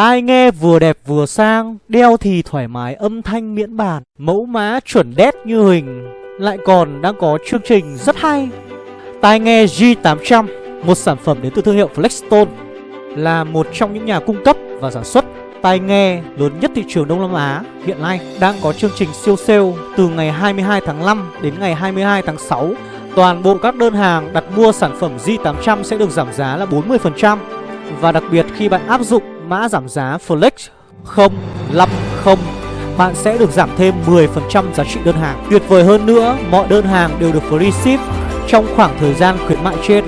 Tai nghe vừa đẹp vừa sang, Đeo thì thoải mái âm thanh miễn bàn, Mẫu mã chuẩn đét như hình. Lại còn đang có chương trình rất hay. Tai nghe G800 Một sản phẩm đến từ thương hiệu Flexstone, Là một trong những nhà cung cấp và sản xuất tai nghe lớn nhất thị trường Đông Nam Á. Hiện nay đang có chương trình siêu sale từ ngày 22 tháng 5 đến ngày 22 tháng 6. Toàn bộ các đơn hàng đặt mua sản phẩm G800 sẽ được giảm giá là 40% và đặc biệt khi bạn áp dụng mã giảm giá Flex 050 bạn sẽ được giảm thêm 10% giá trị đơn hàng. Tuyệt vời hơn nữa, mọi đơn hàng đều được free ship trong khoảng thời gian khuyến mại trên.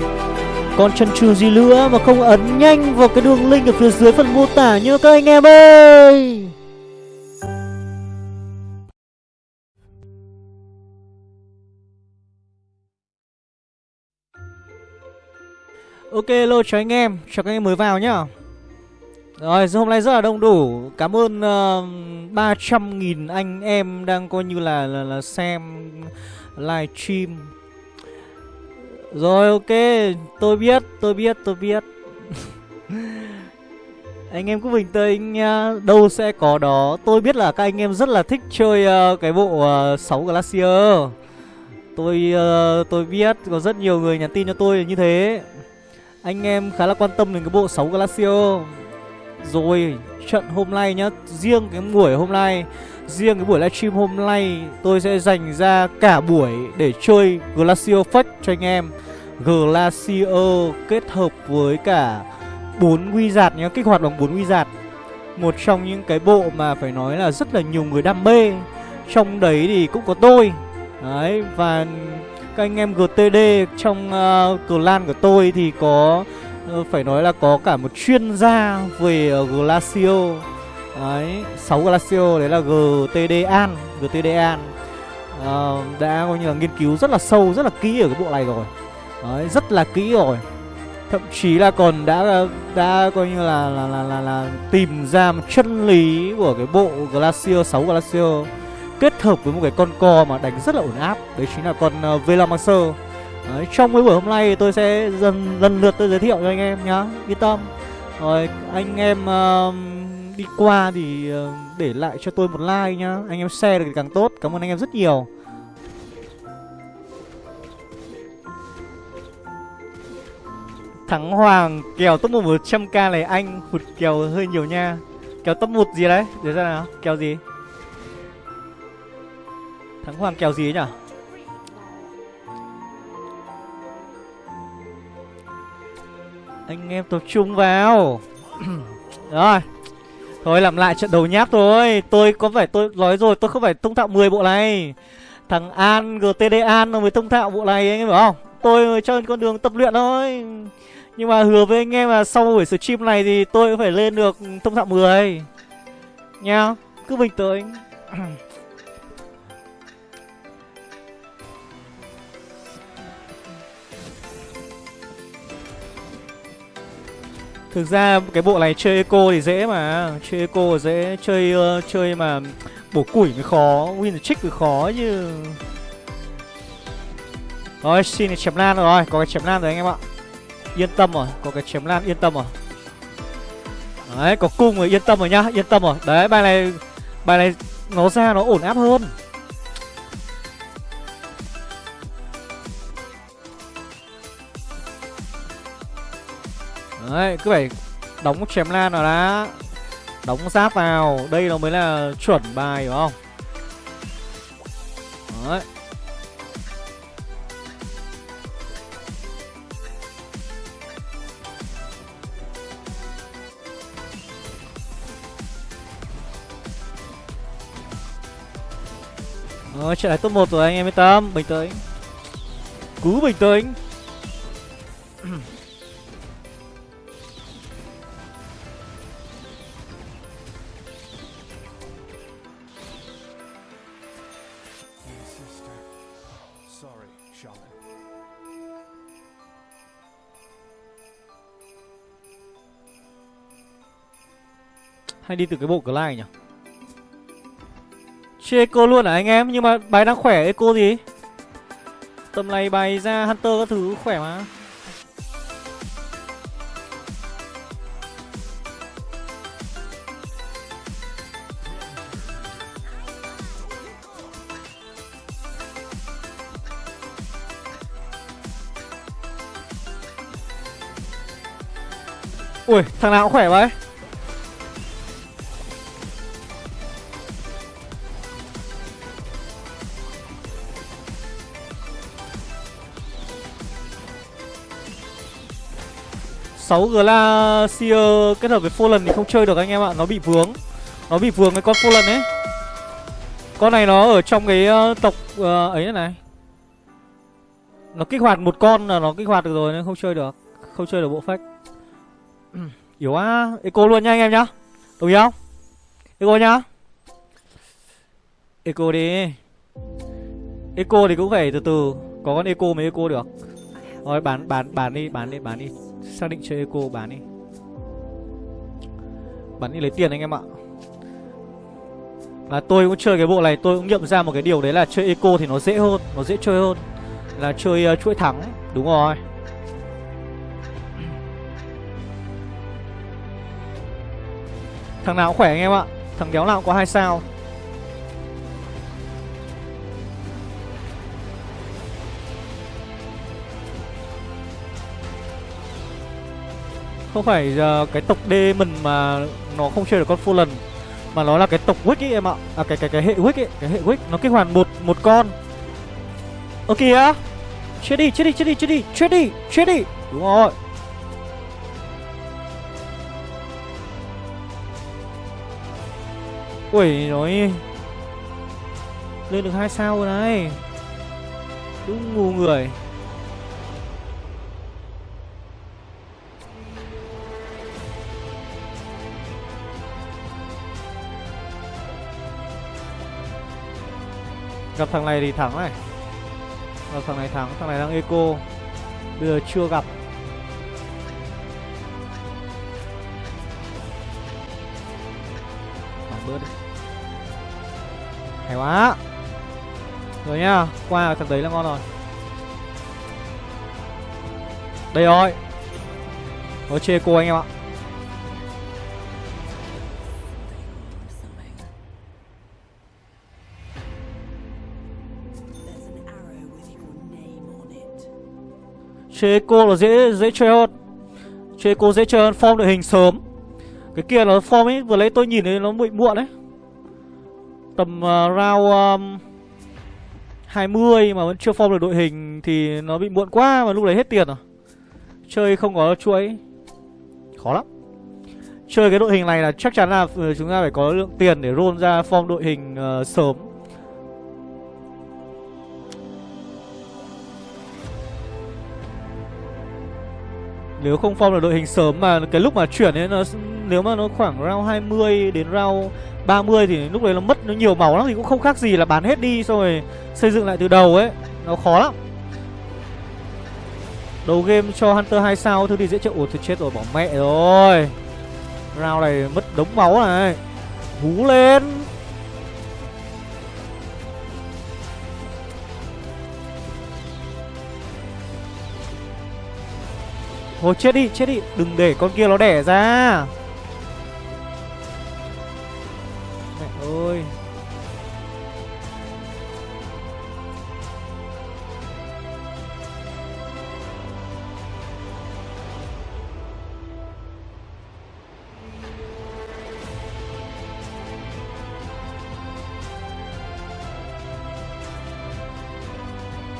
Còn chân trừ gì nữa mà không ấn nhanh vào cái đường link ở phía dưới phần mô tả nhớ các anh em ơi Ok, hello chào anh em, chào các anh em mới vào nhá rồi, hôm nay rất là đông đủ. Cảm ơn ờ, uh, 300.000 anh em đang coi như là, là, là xem live stream. Rồi ok, tôi biết, tôi biết, tôi biết. Anh em cứ bình tĩnh nha. Đâu sẽ có đó. Tôi biết là các anh em rất là thích chơi uh, cái bộ ờ, uh, 6 Glacier. Tôi uh, tôi biết có rất nhiều người nhắn tin cho tôi như thế. Anh em khá là quan tâm đến cái bộ 6 Glacier. Rồi trận hôm nay nhá Riêng cái buổi hôm nay Riêng cái buổi livestream hôm nay Tôi sẽ dành ra cả buổi để chơi Glacier Fake cho anh em Glacier kết hợp với cả bốn quy giạt nhá, kích hoạt bằng bốn quy giạt. Một trong những cái bộ mà phải nói là rất là nhiều người đam mê. Trong đấy thì cũng có tôi. Đấy và các anh em GTD trong uh, clan của tôi thì có Ờ, phải nói là có cả một chuyên gia về ờ, glacio Đấy, 6 Glacio đấy là GTD An, GTD An. Uh, đã coi như là nghiên cứu rất là sâu, rất là kỹ ở cái bộ này rồi. Đấy, rất là kỹ rồi Thậm chí là còn đã đã coi như là là, là, là, là tìm ra một chân lý của cái bộ glacio 6 glacio Kết hợp với một cái con co mà đánh rất là ổn áp Đấy chính là con uh, Velomancer Đấy, trong cái buổi hôm nay tôi sẽ dần lần lượt tôi giới thiệu cho anh em nhá Yên tâm. Rồi anh em uh, đi qua thì uh, để lại cho tôi một like nhá Anh em share được thì càng tốt. Cảm ơn anh em rất nhiều. Thắng Hoàng kèo top 1 100k này anh hụt kèo hơi nhiều nha. Kèo top 1 gì đấy? Để ra nào Kèo gì? Thắng Hoàng kèo gì ấy nhỉ Anh em tập trung vào. Rồi. Thôi làm lại trận đầu nháp thôi. Tôi có phải tôi nói rồi tôi không phải thông thạo 10 bộ này. Thằng An GTD An mới thông thạo bộ này anh em hiểu không? Tôi cho con đường tập luyện thôi. Nhưng mà hứa với anh em là sau buổi stream này thì tôi cũng phải lên được thông thạo 10 Nha Cứ bình tĩnh Thực ra cái bộ này chơi eco thì dễ mà. Chơi eco dễ Chơi uh, chơi mà bổ củi mới khó Win trick mới khó chứ. Rồi xin chém lan rồi. Có cái chém lan rồi anh em ạ. Yên tâm rồi Có cái chém lan yên tâm rồi. Đấy có cung rồi yên tâm rồi nhá Yên tâm rồi. Đấy bài này Bài này nó ra nó ổn áp hơn. Đấy cứ phải Đóng chém lan vào đã. Đóng giáp vào Đây nó mới là chuẩn bài đúng không? Đấy. Ờ, trận này top 1 rồi anh em yên tâm Bình tĩnh. Cứ bình tĩnh. Hay đi từ cái bộ Glide nhỉ? Chia cô luôn à anh em? Nhưng mà bài đang khỏe cô gì? Tầm này bài ra Hunter các thứ khỏe mà. Ui, thằng nào cũng khỏe vậy? 6 Glacier kết hợp với Fallen thì không chơi được anh em ạ Nó bị vướng. Nó bị vướng cái con Fallen ấy. Con này nó ở trong cái ờ, tộc uh, ấy này. Nó kích hoạt một con là nó kích hoạt được rồi nên không chơi được Không chơi được bộ phách. Yếu quá. Eco luôn nha anh em nhá. Đồng ý không? Eco nhá. Eco đi. Eco thì cũng phải từ từ Có con Eco mới Eco được. Rồi bán bán bán đi bán đi bán đi. Xác định chơi Eco bán đi. Bán đi lấy tiền anh em ạ. Là tôi cũng chơi cái bộ này Tôi cũng nhận ra một cái điều đấy là chơi Eco thì nó dễ hơn Nó dễ chơi hơn. Là chơi uh, chuỗi thắng Đúng rồi. Thằng nào cũng khỏe anh em ạ. Thằng đéo nào cũng có hai sao. Không phải uh, cái tộc Demon mà nó không chơi được con fulan Mà nó là cái tộc Wick ấy em ạ. À cái cái cái hệ Wick ấy Cái hệ Wick nó kích hoạt một một con. Ơ kìa Chết đi chết đi chết đi chết đi chết đi chết đi. Đúng rồi. Ui nói Lên được hai sao rồi này. Đúng ngu người. Gặp thằng này thì thắng này. Gặp thằng này thắng, Thằng này đang eco. Bây giờ chưa gặp. Bắn bớt đi. Hay quá. Rồi nhá, Qua thằng đấy là ngon rồi. Đây rồi. Nó chê cô anh em ạ. Chơi cô là dễ dễ chơi hơn. Chơi cô dễ chơi hơn Form đội hình sớm. Cái kia là form ấy Vừa lấy tôi nhìn thấy nó bị muộn đấy. Tầm uh, round um, 20 mà vẫn chưa form được đội hình Thì nó bị muộn quá Mà lúc đấy hết tiền rồi. Chơi không có chuỗi. Khó lắm. Chơi cái đội hình này là chắc chắn là ừ, chúng ta phải có lượng tiền để roll ra form đội hình uh, sớm. Nếu không form được đội hình sớm mà cái lúc mà chuyển ấy, nó nếu mà nó khoảng round 20 đến round 30 thì lúc đấy nó mất nó nhiều máu lắm, thì cũng không khác gì là bán hết đi xong rồi xây dựng lại từ đầu ấy. Nó khó lắm. Đầu game cho Hunter 2 sao, thứ thì dễ chịu. Ủa, thì chết rồi, bỏ mẹ rồi. Round này mất đống máu này. Hú lên. Thôi chết đi, chết đi. Đừng để con kia nó đẻ ra. Mẹ ơi.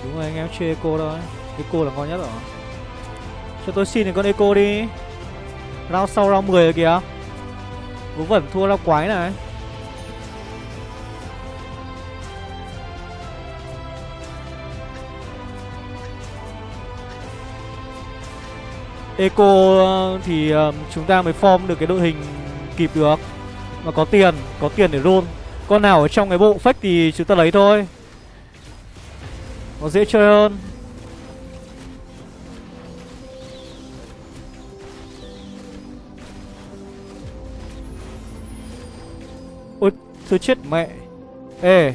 Đúng rồi anh em chơi cô thôi Eco là ngon nhất rồi cho tôi xin thì con Eco đi. Round sau round 10 rồi kìa. Vú vẩn thua rao quái này. Eco ờ, thì ờ, chúng ta mới form được cái đội hình kịp được. Mà có tiền, có tiền để roll. Con nào ở trong cái bộ fake thì chúng ta lấy thôi. Nó dễ chơi hơn. Ôi, Tôi chết mẹ. Ê.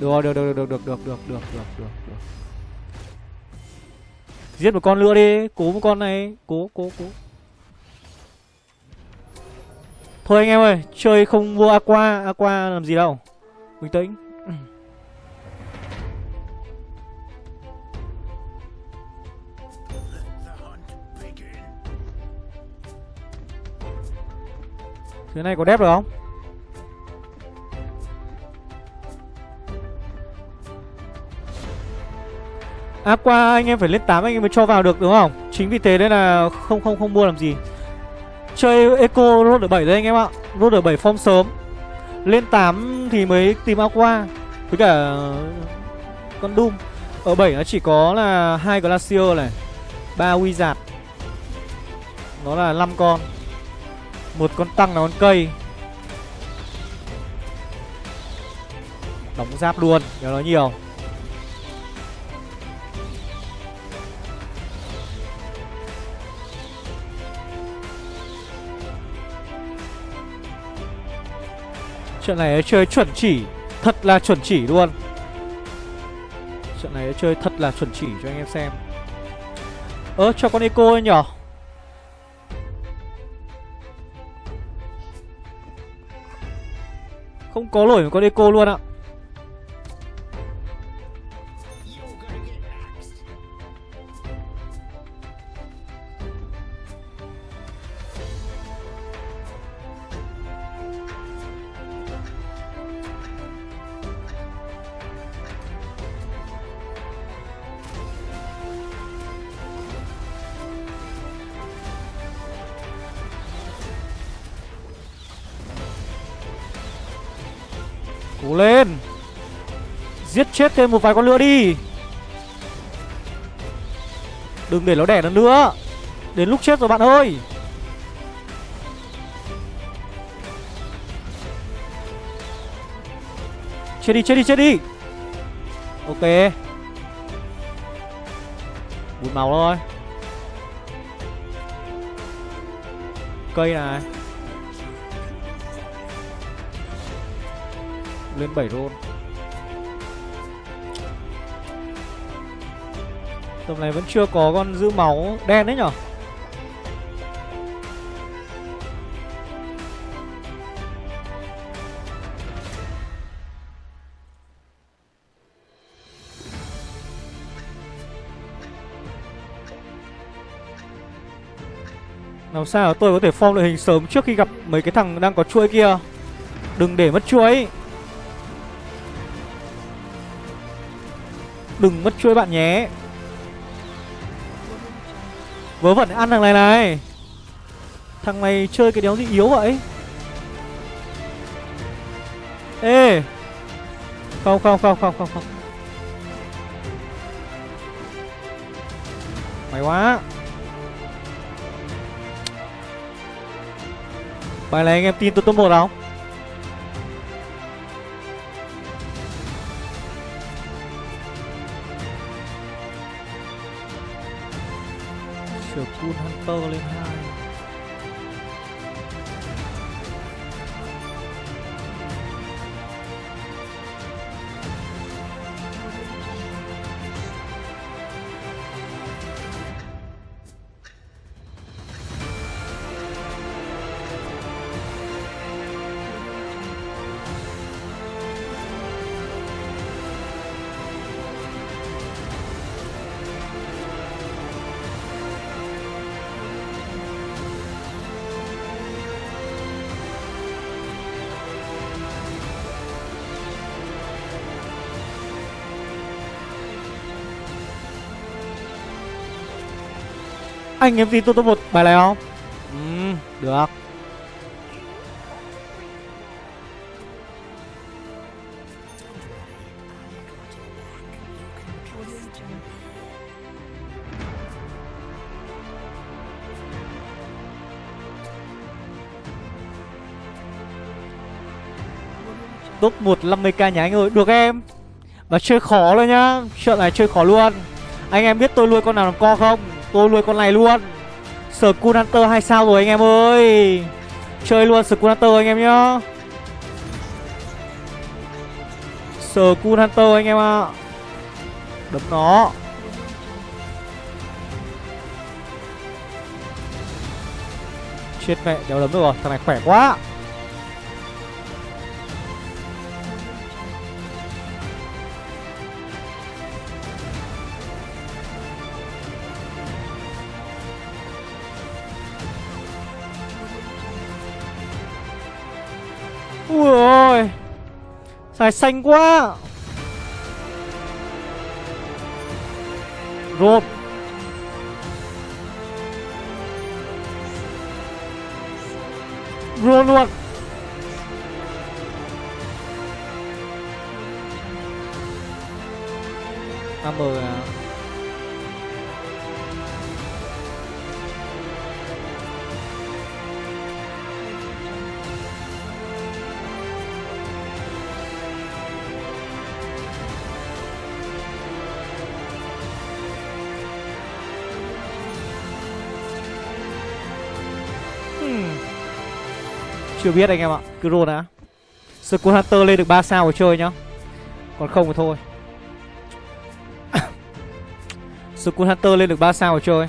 Được được được được được được được được được được được được. Giết một con nữa đi Cố một con này Cố cố cố. Thôi anh em ơi Chơi không vô Aqua Aqua làm gì đâu. Bình tĩnh. Phía này có đép được không? Áp qua anh em phải lên 8 anh em mới cho vào được, đúng không? Chính vì thế nên là không không không mua làm gì. Chơi Eco Road ở 7 đấy anh em ạ. Road ở 7 form sớm. Lên 8 thì mới tìm Aqua. Với cả con Doom. Ở 7 nó chỉ có là hai Glacier này, ba Wizard. Nó là 5 con một con tăng là con cây. Đóng giáp luôn nhớ nói nhiều. Trận này chơi chuẩn chỉ, Thật là chuẩn chỉ luôn. Trận này chơi thật là chuẩn chỉ cho anh em xem. Ơ, cho con Eco nhở? Không có nổi một con Eco luôn ạ. Chết thêm một vài con lửa đi. Đừng để nó đẻ nó nữa. Đến lúc chết rồi bạn ơi. Chết đi chết đi chết đi. Ok. Bùn màu thôi. Cây này. Lên 7 roll Tầm này vẫn chưa có con giữ máu đen đấy nhở? Làm sao tôi có thể form đội hình sớm trước khi gặp mấy cái thằng đang có chuỗi kia? Đừng để mất chuỗi. Đừng mất chuỗi bạn nhé. Vớ vẩn ăn thằng này này. Thằng này chơi cái đéo gì yếu vậy. Ê. Không không không không không không. Mày quá. Bài này anh em tin tôi top 1 không? Anh em tin tôi top một bài này không? Ừ, được. Top 1 50k nhà anh ơi Được em. Và chơi khó luôn nhá Chuyện này chơi khó luôn. Anh em biết tôi nuôi con nào làm co không Tôi nuôi con này luôn. Skull Hunter 2 sao rồi anh em ơi. Chơi luôn Skull Hunter anh em nhá. Skull Hunter anh em ạ. À. Đấm nó. Chết mẹ, đéo đấm được rồi. Thằng này khỏe quá. Rồi, ôi Xài xanh quá. Rột Rột luôn Amber à uh, Chưa biết anh em ạ. Cứ roll đã. Skull Hunter lên được 3 sao rồi chơi nhá. Còn không thì thôi. Skull Hunter lên được 3 sao rồi chơi.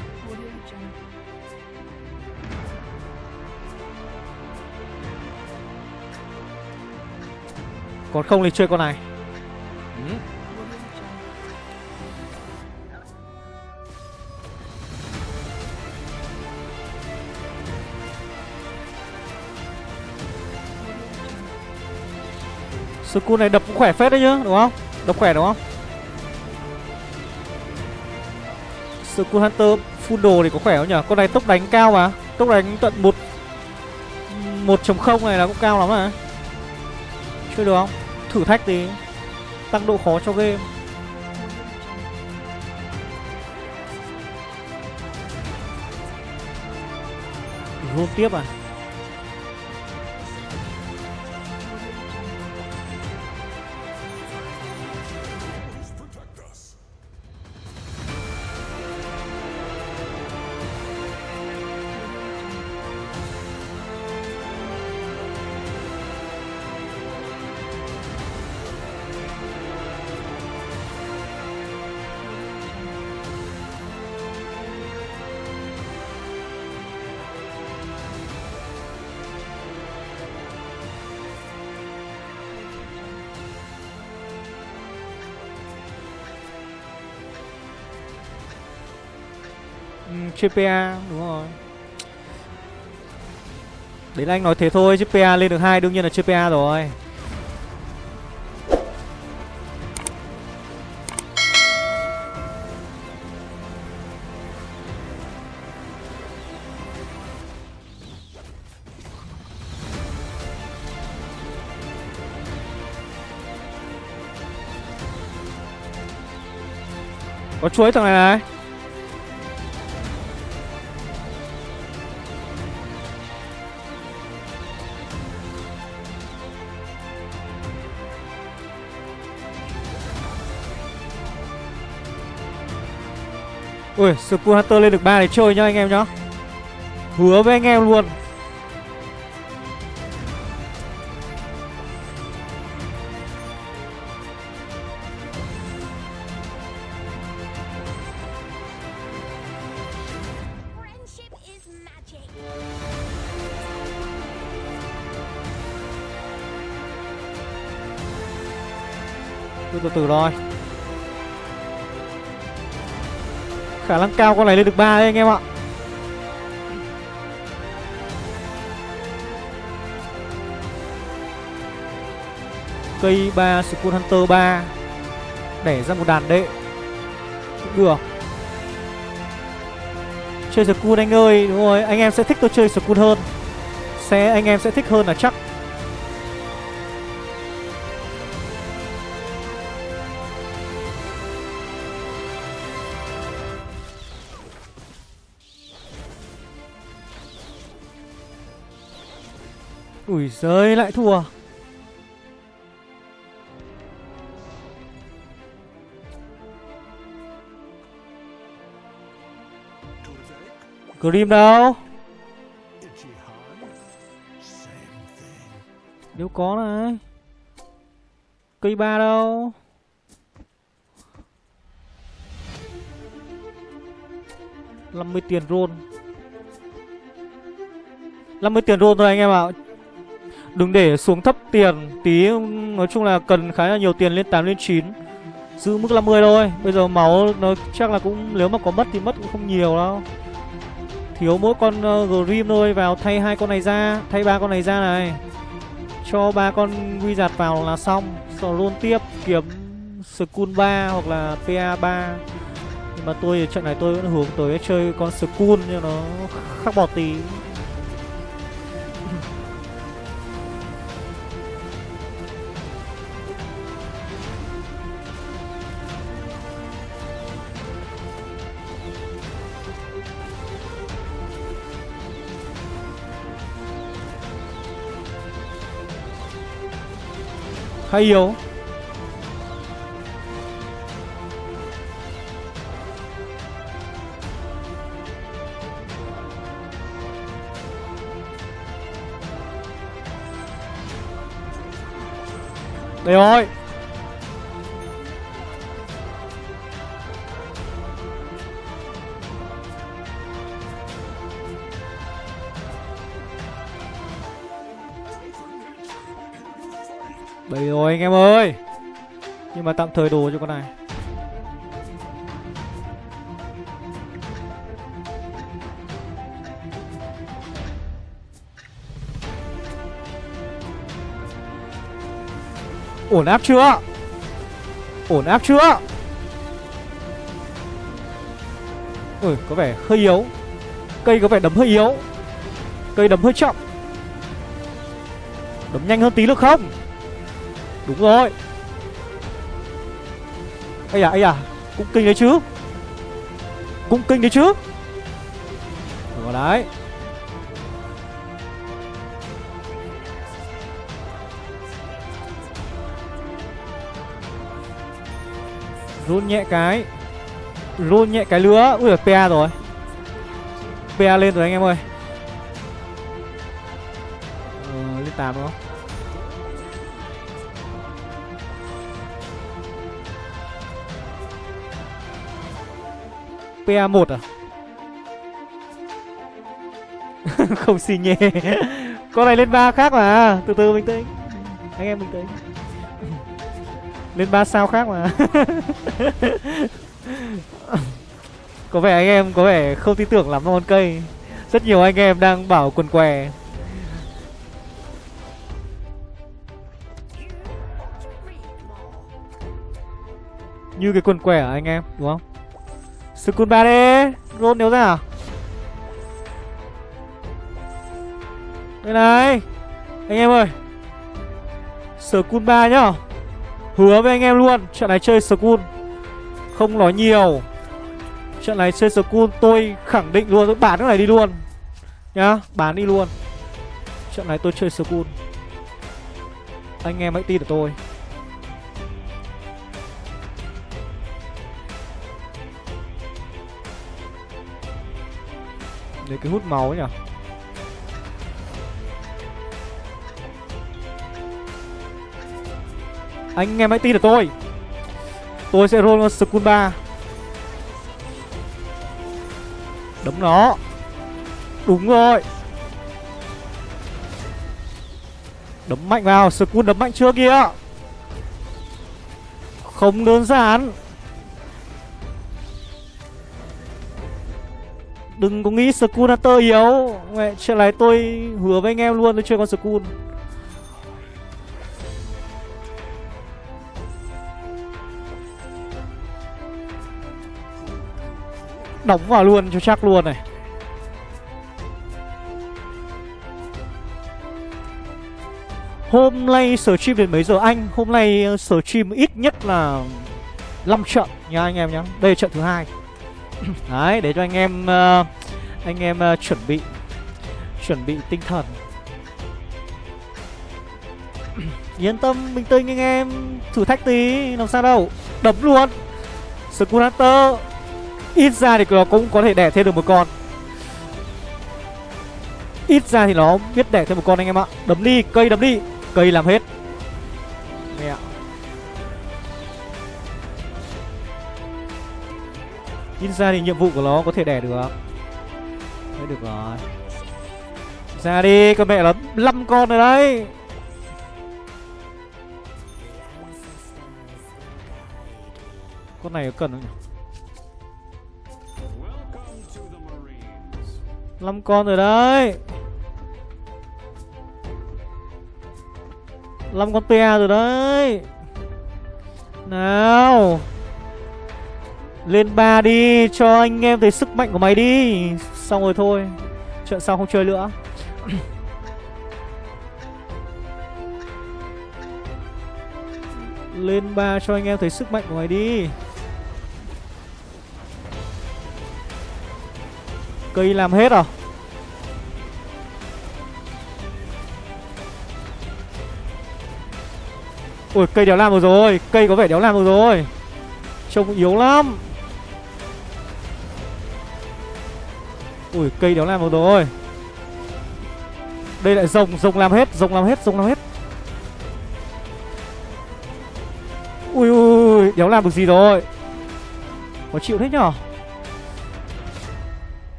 Còn không thì chơi con này. Ừ. Skull này đập cũng khỏe phết đấy nhá, đúng không? Đập khỏe đúng không? Skull Hunter full đồ thì có khỏe không nhỉ? Con này tốc đánh cao mà Tốc đánh tận 1 1.0 này là cũng cao lắm mà Chơi được không? Thử thách tí Tăng độ khó cho game Roll tiếp à GPA đúng rồi. Đấy là anh nói thế thôi chứ PA lên được hai, đương nhiên là chưa PA rồi. Có chuối thằng này này. Ui, Skull Hunter lên được 3 để chơi nhá anh em nhá. Hứa với anh em luôn. Từ từ từ Khả năng cao con này lên được 3 đấy anh em ạ. Cây 3 Skull Hunter 3 Đẻ ra một đàn đệ. Cũng được. Chơi Skull anh ơi, Đúng rồi, anh em sẽ thích tôi chơi Skull hơn. Sẽ, anh em sẽ thích hơn là chắc. Ui giời, lại thua. Grim đâu? Nếu có này. Cây ba đâu? Năm mươi tiền roll. 50 tiền rôn thôi anh em ạ. Đừng để xuống thấp tiền Tí nói chung là cần khá là nhiều tiền lên 8 lên 9 Giữ mức 50 thôi Bây giờ máu nó chắc là cũng Nếu mà có mất thì mất cũng không nhiều đâu. Thiếu mỗi con uh, Grim thôi Vào thay hai con này ra Thay ba con này ra này. Cho ba con quy giạt vào là xong. Rồi luôn tiếp kiếm Skull 3 hoặc là PA 3 Nhưng mà tôi trận này tôi vẫn hướng tới chơi con Skull cho nó khác bọt tí. Khá yếu Đây rồi. Ôi rồi anh em ơi. Nhưng mà tạm thời đồ cho con này. Ổn áp chưa? Ổn áp chưa? Ui có vẻ hơi yếu. Cây có vẻ đấm hơi yếu. Cây đấm hơi chậm. Đấm nhanh hơn tí được không? Đúng rồi. Ây à, ây à Cũng kinh đấy chứ. Cũng kinh đấy chứ. Rồi đấy. Run nhẹ cái Run nhẹ cái lứa. Ui PA rồi. PA lên rồi anh em ơi. Ờ, Lên 8 đúng không? PA1 à? Không xì nhẹ Con này lên ba khác mà. Từ từ bình tĩnh Anh em bình tĩnh Lên ba sao khác mà. Có vẻ anh em có vẻ không tin tưởng lắm con cây. Rất nhiều anh em đang bảo quần què. Như cái quần què à anh em? Đúng không? Skull 3 đi Roll nếu ra à? Đây này. Anh em ơi. Skull 3 nhá. Hứa với anh em luôn, Trận này chơi Skull Không nói nhiều. Trận này chơi Skull tôi khẳng định luôn, Tôi bán cái này đi luôn. Nhá, Bán đi luôn. Trận này tôi chơi Skull Anh em hãy tin ở tôi. Để cái hút máu ấy nhỉ? Anh em hãy tin ở tôi. Tôi sẽ roll Skull 3 Đấm nó. Đúng rồi. Đấm mạnh vào. Skull đấm mạnh chưa kìa Không đơn giản. Đừng có nghĩ school Hunter yếu. Mẹ, Chuyện này tôi hứa với anh em luôn Tôi chơi con school Đóng vào luôn cho chắc luôn này. Hôm nay sở stream đến mấy giờ anh? Hôm nay ờ, sở stream ít nhất là 5 trận nha anh em nhé Đây là trận thứ hai. Đấy, để cho anh em uh, Anh em uh, chuẩn bị Chuẩn bị tinh thần. Yên tâm, bình tĩnh anh em Thử thách tí, làm sao đâu. Đấm luôn. Skull Hunter Ít ra thì nó cũng có thể đẻ thêm được một con. Ít ra thì nó biết đẻ thêm một con anh em ạ. Đấm đi, cây đấm đi Cây làm hết. Ít ra thì nhiệm vụ của nó có thể đẻ được. Đấy được rồi. Ra đi, con mẹ nó 5 con rồi đấy. Con này cần không nhỉ? 5 con rồi đấy. 5 con PA rồi đấy. Nào. Lên ba đi, Cho anh em thấy sức mạnh của mày đi. Xong rồi thôi Trận sau không chơi nữa. Lên ba cho anh em thấy sức mạnh của mày đi. Cây làm hết à? Ui cây đéo làm được rồi. Cây có vẻ đéo làm được rồi. Trông yếu lắm. Ui, cây đéo làm được rồi. Đây lại rồng Rồng làm hết, Rồng làm hết, Rồng làm hết. Ui ui Đéo làm được gì rồi? Có chịu thế nhở?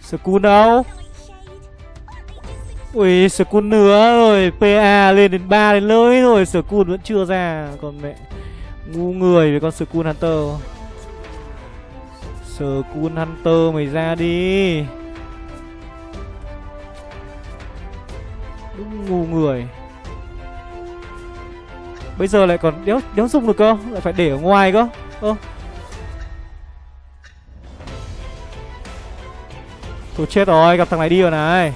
Skull đâu Ui Skull nữa rồi PA lên đến 3 đến lưới rồi Skull vẫn chưa ra Còn mẹ. Ngu người với con Skull Hunter. Skull Hunter mày ra đi. Đúng ngu người. Bây giờ lại còn đéo, đéo dùng được cơ? Lại phải để ở ngoài cơ? Ơ. Thôi chết rồi, gặp thằng này đi rồi này.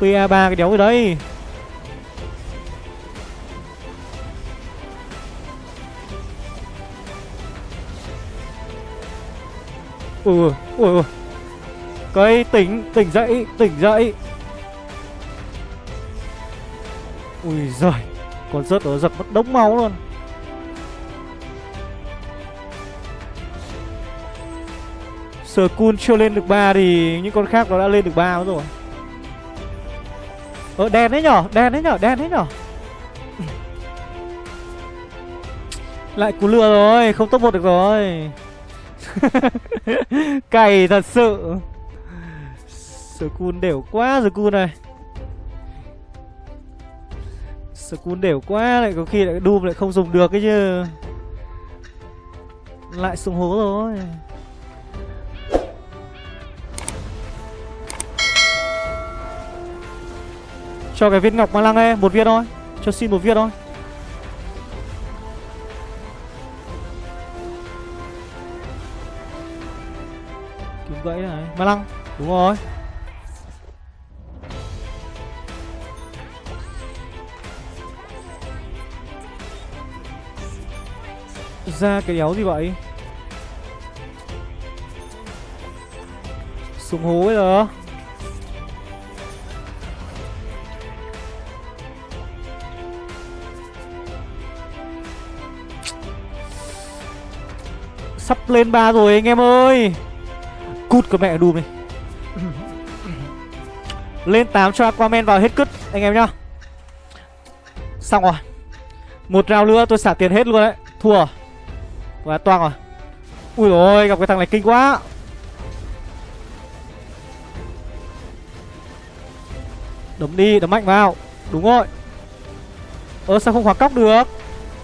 PA3 cái đéo gì đấy Ui ui ui Cây tỉnh, tỉnh dậy, tỉnh dậy. Ui giời Còn rớt nó giật mất đống máu luôn. Skull chưa lên được ba thì những con khác nó đã lên được ba rồi. Ờ đen đấy nhở, đen đấy nhở, đen đấy nhở. Lại cú lừa rồi, không top một được rồi. Cày thật sự. Skull đều quá Skull này. Skull đều quá, lại có khi lại Doom lại không dùng được cái chứ. Lại xuống hố rồi. Cho cái viên ngọc ma lăng em Một viên thôi. Cho xin một viên thôi. Đúng gãy này. Ma lăng, Đúng rồi. Ra cái đéo gì vậy? Xuống hố bây giờ. Sắp lên ba rồi anh em ơi. Cút con mẹ đùm đi. Lên 8 cho Aquaman vào hết cứt, Anh em nhá. Xong rồi. Một round nữa, tôi xả tiền hết luôn đấy. Thua Và toang rồi. Ui ôi, gặp cái thằng này kinh quá. Đấm đi, đấm mạnh vào. Đúng rồi. Ơ, sao không khóa cóc được?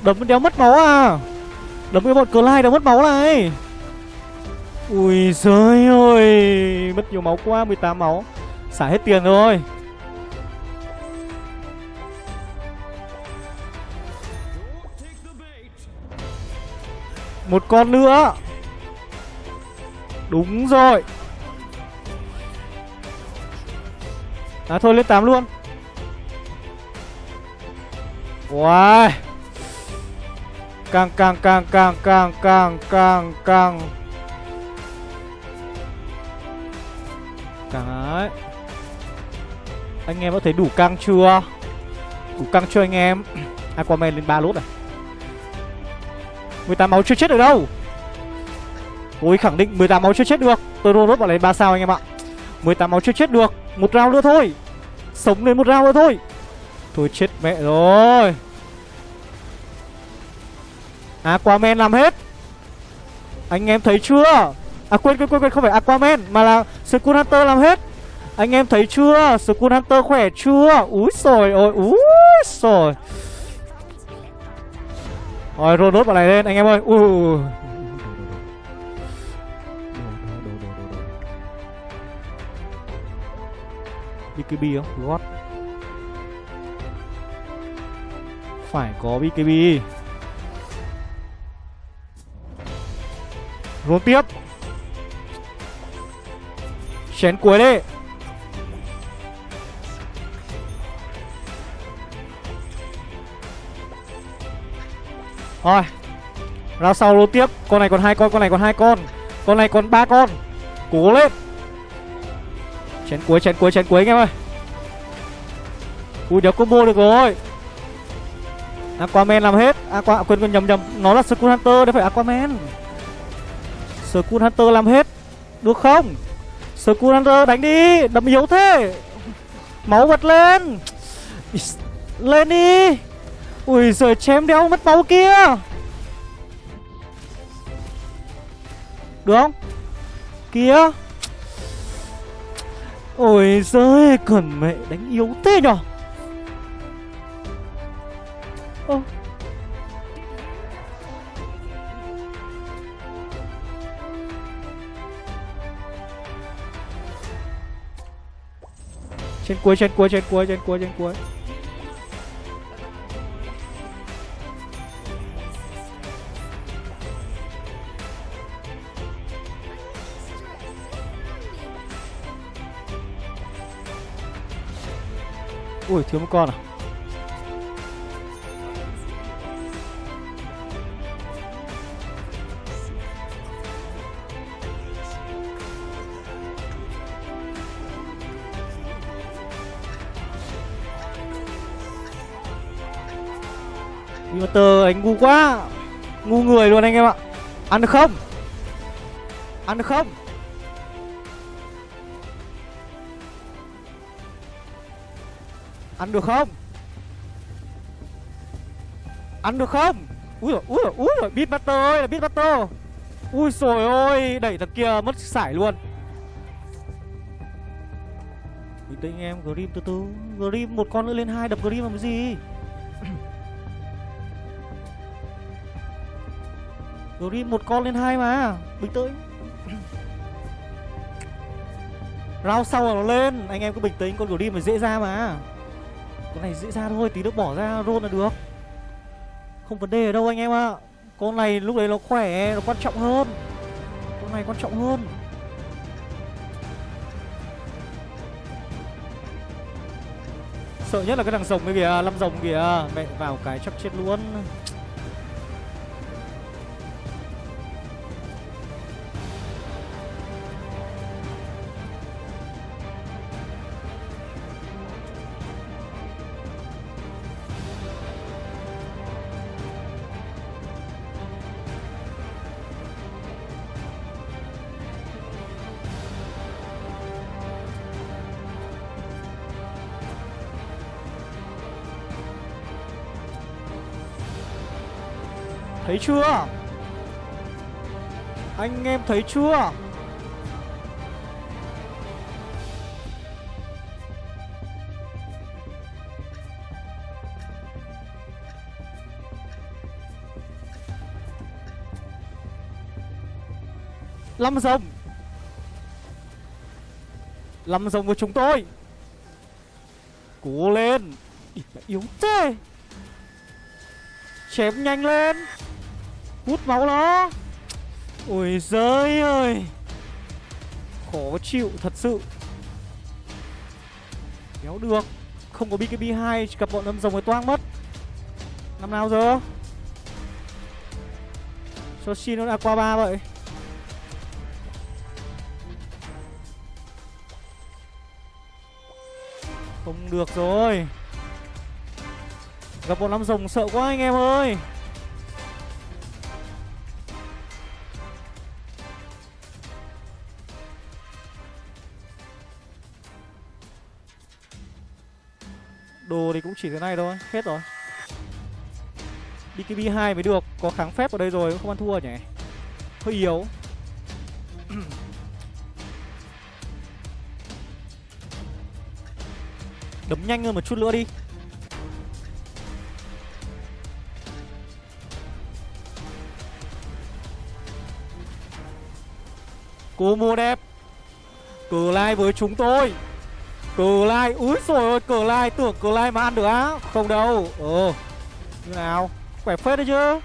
Đấm đéo mất máu à? Đấm cái bọn cờ lai đéo mất máu này. Ui giời ơi, Mất nhiều máu quá 18 máu. Xả hết tiền rồi. Một con nữa. Đúng rồi. À thôi lên 8 luôn. Wow Càng càng càng càng càng càng càng càng. Anh em có thấy đủ căng chưa? Đủ căng chưa anh em? Aquaman lên ba lốt này. 18 máu chưa chết được đâu. Tôi khẳng định 18 máu chưa chết được. Tôi roll vào lên 3 sao anh em ạ? 18 máu chưa chết được. Một round nữa thôi. Sống lên một round nữa thôi. Thôi chết mẹ rồi. Aquaman làm hết. Anh em thấy chưa? À quên quên quên, quên không phải Aquaman Mà là Skull Hunter làm hết. Anh em thấy chưa? School Hunter khỏe chưa? Úi rồi ôi, úi rồi Rồi, roll đốt vào này lên anh em ơi. Ui. BKB không? God. Phải có BKB. Roll tiếp. Chén cuối đi. Rồi Ra sau lô tiếp. Con này còn hai con, con này còn hai con. Con này còn ba con. Cố lên. Chén cuối, chén cuối, chén cuối anh em ơi. Ui đéo combo được rồi. Aquaman làm hết. Aqua à, quên quên nhầm nhầm. Nó là Skull Hunter, đấy phải Aquaman. Skull Hunter làm hết. Được không? Skull Hunter đánh đi. Đấm yếu thế. Máu bật lên. Lên đi. Ui giời chém đéo mất máu kia. Được không? Kia. Ôi giời Cần mẹ đánh yếu thế nhở? Ơ. Trên cuối, trên cuối, trên cuối, trên cuối, trên cuối. Ui, thiếu một con à? Inverter anh ngu quá. Ngu người luôn anh em ạ. Ăn được không? Ăn được không? Ăn được không? Ăn được không? Ui rồi ui rồi ui rồi Beatmaster ơi, là Beatmaster Ui rồi ôi, Đẩy thằng kia mất sải luôn. Bình tĩnh em, Grim từ từ. Grim, một con nữa lên hai, đập Grim làm cái gì? Grim, một con lên hai mà. Bình tĩnh. Round sau là nó lên. Anh em cứ bình tĩnh, Con Grim phải dễ ra mà. Con này dễ ra thôi, Tí nữa bỏ ra roll là được. Không vấn đề ở đâu anh em ạ. Con này lúc đấy nó khỏe, Nó quan trọng hơn. Con này quan trọng hơn. Sợ nhất là cái thằng rồng cái kìa Lâm rồng kìa. Mẹ vào cái chắc chết luôn. Thấy chưa? Anh em thấy chưa? Lâm rồng. Lâm rồng của chúng tôi. Cố lên. Yếu thế. Chém nhanh lên. Hút máu nó. Ôi giời ơi. Khó chịu thật sự. Kéo được. Không có BKB2 Gặp bọn âm rồng mới toang mất. Năm nào giờ? Cho xin nó đã qua ba vậy. Không được rồi. Gặp bọn năm rồng sợ quá anh em ơi. Thì cũng chỉ thế này thôi, Hết rồi. BKB 2 mới được, Có kháng phép ở đây rồi Không ăn thua nhỉ. Hơi yếu. Đấm nhanh hơn một chút nữa đi. Cô mua đẹp. Cờ lai với chúng tôi. Cờ lai, Úi rồi ôi, cờ lai, Tưởng cờ lai mà ăn được á. Không đâu. Ờ Như nào? Khỏe phết đấy chứ?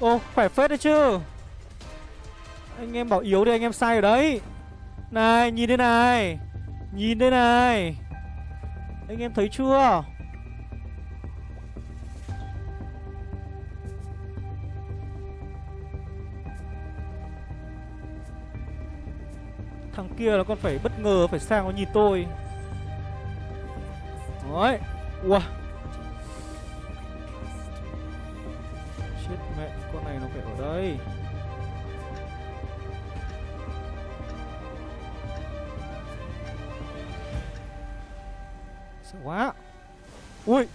Ô khỏe phết đấy chứ? Anh em bảo yếu thì anh em sai ở đấy. Này, nhìn đây này. Nhìn đây này. Anh em thấy chưa? Thằng kia nó còn phải bất ngờ Phải sang nó nhìn tôi. Đấy. Ua. Chết mẹ Con này nó phải ở đây. Sợ quá. Ui.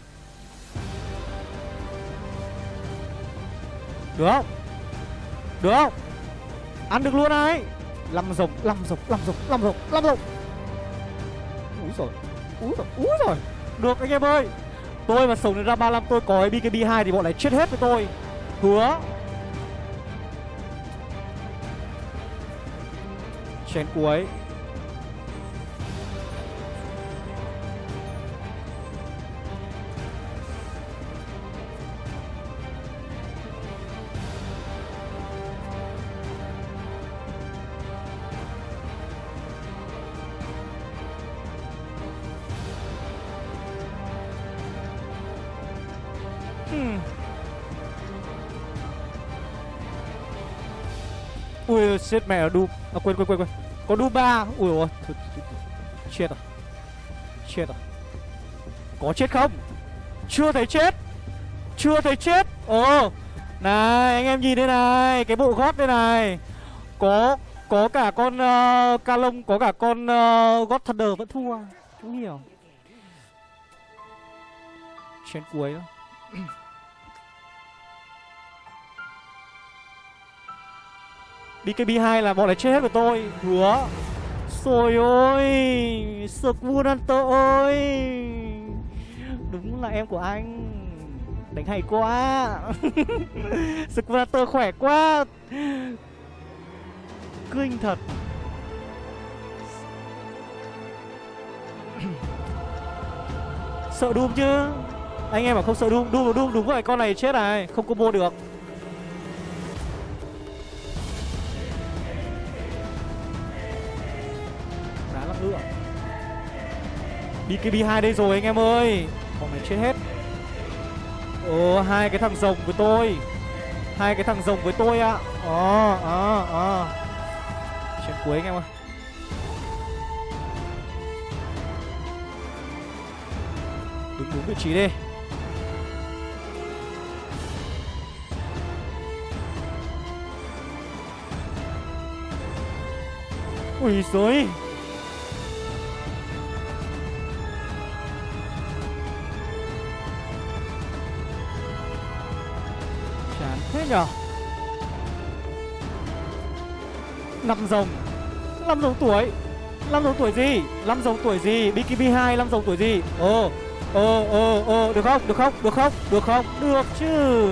Được không? Được không? Ăn được luôn này Lăm rồng, lăm rồng, lăm rồng, lăm rồng, lăm rồng. Úi rồi Úi rồi, úi rồi được anh em ơi. Tôi mà sống đến ra 35 tôi có BKB2 thì bọn này chết hết với tôi. Hứa. Chén cuối Ui chết mẹ đu À quên quên quên quên. Có đu ba. Ui ôi Chết rồi. Chết rồi. Có chết không? Chưa thấy chết. Chưa thấy chết. Ồ. Này anh em nhìn đây này Cái bộ gót đây này. Có Có cả con uh, ca lông Có cả con uh, gót thunder vẫn thua. Không? Hiểu Trên cuối đó BKB2 là bọn này chết hết của tôi. Hứa. Rồi ôi Squad Hunter ơi Đúng là em của anh. Đánh hay quá. Squad Hunter khỏe quá. Kinh thật. Sợ Doom chứ. Anh em bảo không sợ Doom. Doom Doom đúng rồi con này chết này? Không combo được. BKB2 đây rồi anh em ơi. Bọn này chết hết. Ồ, hai cái thằng rồng với tôi. Hai cái thằng rồng với tôi ạ. Ờ ờ ờ. Chuyện cuối anh em ơi. Đứng đúng vị trí đi. Ui giời. Nhở? Năm rồng năm rồng tuổi. Năm rồng tuổi gì? Năm rồng tuổi gì? BKB2 năm rồng tuổi gì? Ồ Ồ ồ ồ Được không? Được không? Được không? Được không? Được chứ.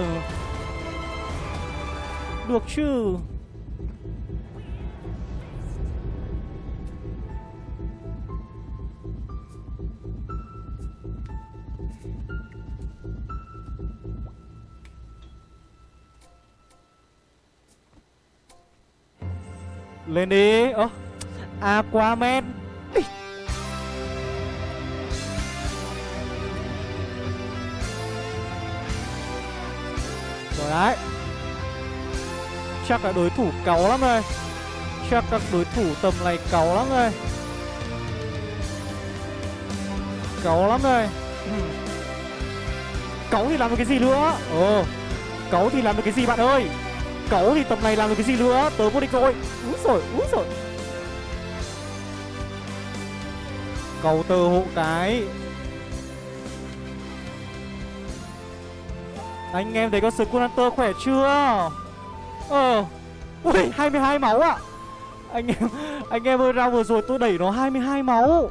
Được chứ. Lên đi. Ơ, Aquaman. Ý. Rồi đấy. Chắc là đối thủ cáu lắm đây. Chắc các đối thủ tầm này cáu lắm đây. Cáu lắm đây. Ừ. Cáu thì làm được cái gì nữa? Ồ, Cáu thì làm được cái gì bạn ơi? Cẩu thì tầm này làm được cái gì nữa? Tớ vô địch rồi. Úi rồi úi rồi Cầu tờ hộ cái. Anh em thấy con Skull Hunter khỏe chưa? Ờ. Ui 22 máu ạ. À. Anh em Anh em ơi ra vừa rồi tôi đẩy nó 22 máu.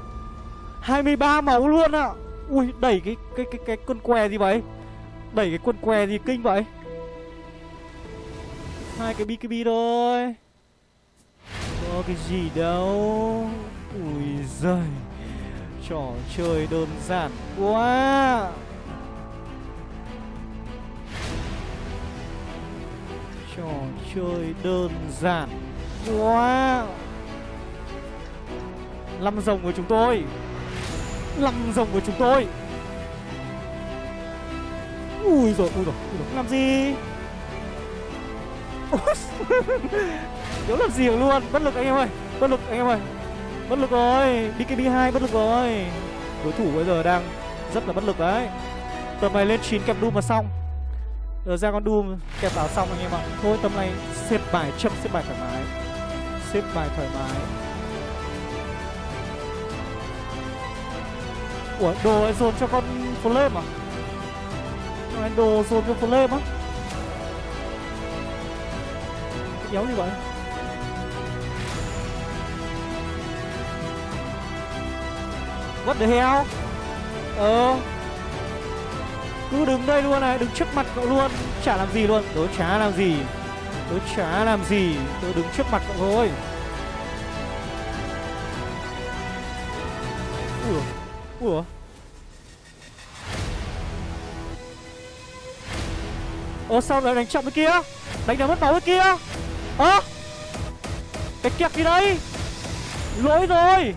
23 máu luôn ạ. À. Ui, đẩy cái cái cái cái quân què gì vậy? Đẩy cái quân què gì kinh vậy? Hai cái BKB thôi. Có cái gì đâu. Ui giời. Trò chơi đơn giản quá. Trò chơi đơn giản quá. Lăm rồng của chúng tôi. Lăm rồng của chúng tôi. Ui ui rồi, ui rồi. Làm gì? Thiếu làm gì luôn? Bất lực anh em ơi, Bất lực anh em ơi. Bất lực rồi BKB2 bất lực rồi. Đối thủ bây giờ đang rất là bất lực đấy. Tầm này lên 9 kẹp Doom mà xong. Giờ ra con Doom kẹp áo xong anh em ạ. Thôi, tầm này xếp bài chậm, xếp bài thoải mái. Xếp bài thoải mái. Ủa, đồ lại dồn cho con Flame à? Con đồ dồn cho Flame á? Giống như vậy What the hell? Ờ. Cứ đứng đây luôn này, Đứng trước mặt cậu luôn. Chả làm gì luôn. Tớ chả làm gì. Tớ chả làm gì. Tớ đứng trước mặt cậu thôi. Ủa? Ủa? Ơ sao lại đánh chậm cái kia? Đánh đã mất máu cái kia? Ơ? À? Cái kẹp gì đây? Lỗi rồi.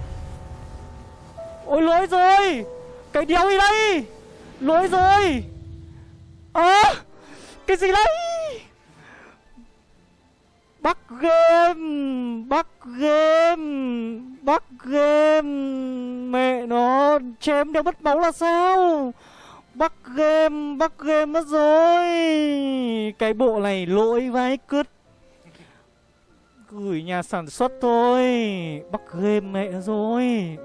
Ôi lỗi rồi. Cái đéo gì đây? Lỗi rồi. Ơ? À, Cái gì đây? Bắt game Bắt game Bắt game. Mẹ nó Chém đéo mất máu là sao? Bắt game Bắt game mất rồi. Cái bộ này lỗi vãi cứt. Gửi nhà sản xuất thôi. Bắt game mẹ rồi.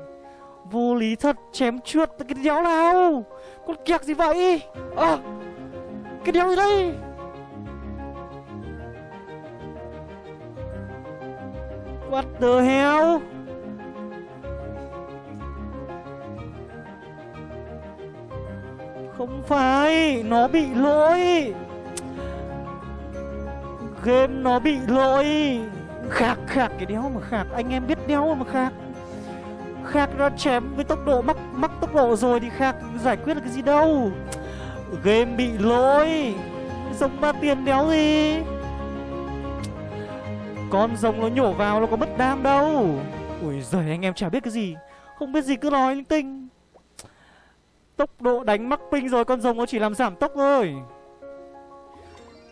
Vô lý thật, Chém trượt cái đéo nào? Con kẹt gì vậy? À Cái đéo gì đây? What the hell? Không phải, Nó bị lỗi. Game nó bị lỗi. Khạc khạc cái đéo mà khạc. Anh em biết đéo mà khạc. Khạc nó chém với tốc độ, mắc mắc tốc độ rồi thì Khạc giải quyết được cái gì đâu. Game bị lỗi. Giống ba tiền đéo gì? Con rồng nó nhổ vào nó có mất đam đâu. Ui giời, anh em chả biết cái gì. Không biết gì, cứ nói linh tinh. Tốc độ đánh mắc ping rồi, Con rồng nó chỉ làm giảm tốc thôi.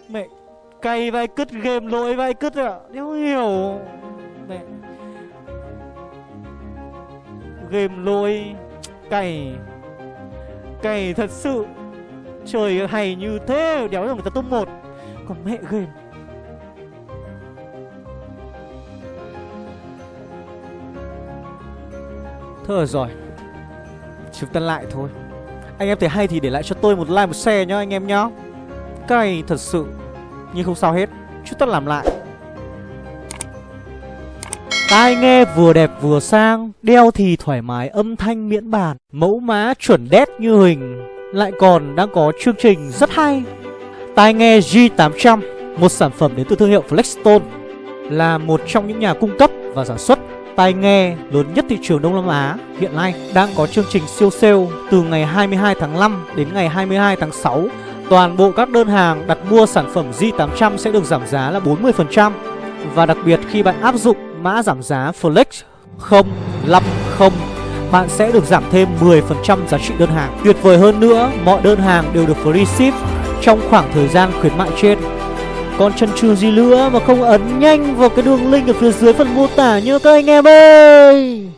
Mẹ Cay vai cứt game lỗi vai cứt ạ. Đéo hiểu. Mẹ. Game lỗi. Cày Cày thật sự. Trời hay như thế. Đéo là người ta top một. Còn mẹ game Thôi rồi. Chúng ta lại thôi. Anh em thấy hay thì để lại cho tôi một like, một share nhá, anh em nhá. Cay thật sự. Nhưng không sao hết. Chúng ta làm lại. Tai nghe vừa đẹp vừa sang, Đeo thì thoải mái âm thanh miễn bàn. Mẫu má chuẩn đét như hình, Lại còn đang có chương trình rất hay. Tai nghe G800 Một sản phẩm đến từ thương hiệu Flexstone, Là một trong những nhà cung cấp và sản xuất tai nghe lớn nhất thị trường Đông Nam Á. Hiện nay đang có chương trình siêu sale từ ngày 22 tháng 5 đến ngày 22 tháng 6. Toàn bộ các đơn hàng đặt mua sản phẩm G800 sẽ được giảm giá là 40% và đặc biệt khi bạn áp dụng mã giảm giá Flex 050 bạn sẽ được giảm thêm 10% giá trị đơn hàng. Tuyệt vời hơn nữa, mọi đơn hàng đều được free ship trong khoảng thời gian khuyến mại trên. Còn chân chừ gì nữa mà không ấn nhanh vào cái đường link ở phía dưới phần mô tả nhớ các anh em ơi